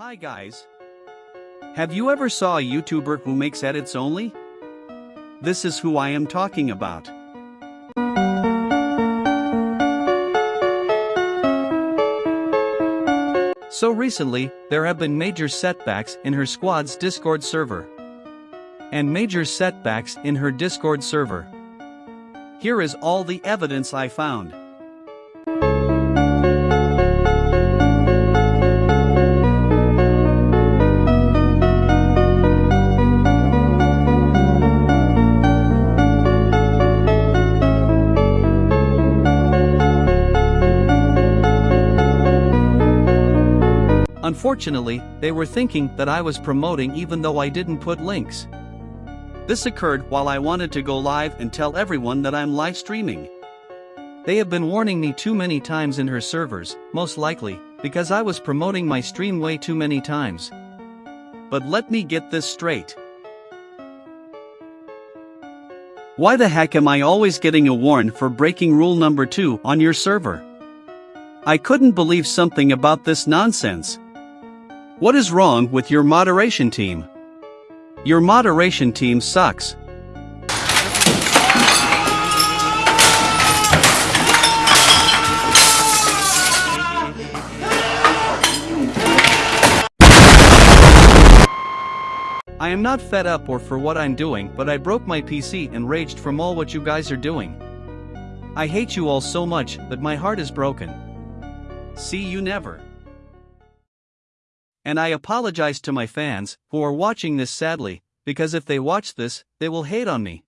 Hi guys. Have you ever saw a YouTuber who makes edits only? This is who I am talking about. So recently, there have been major setbacks in her squad's Discord server. And major setbacks in her Discord server. Here is all the evidence I found. Unfortunately, they were thinking that I was promoting even though I didn't put links. This occurred while I wanted to go live and tell everyone that I'm live streaming. They have been warning me too many times in her servers, most likely, because I was promoting my stream way too many times. But let me get this straight. Why the heck am I always getting a warn for breaking rule number 2 on your server? I couldn't believe something about this nonsense. What is wrong with your moderation team? Your moderation team sucks. I am not fed up or for what I'm doing, but I broke my PC and raged from all what you guys are doing. I hate you all so much that my heart is broken. See you never. And I apologize to my fans who are watching this sadly, because if they watch this, they will hate on me.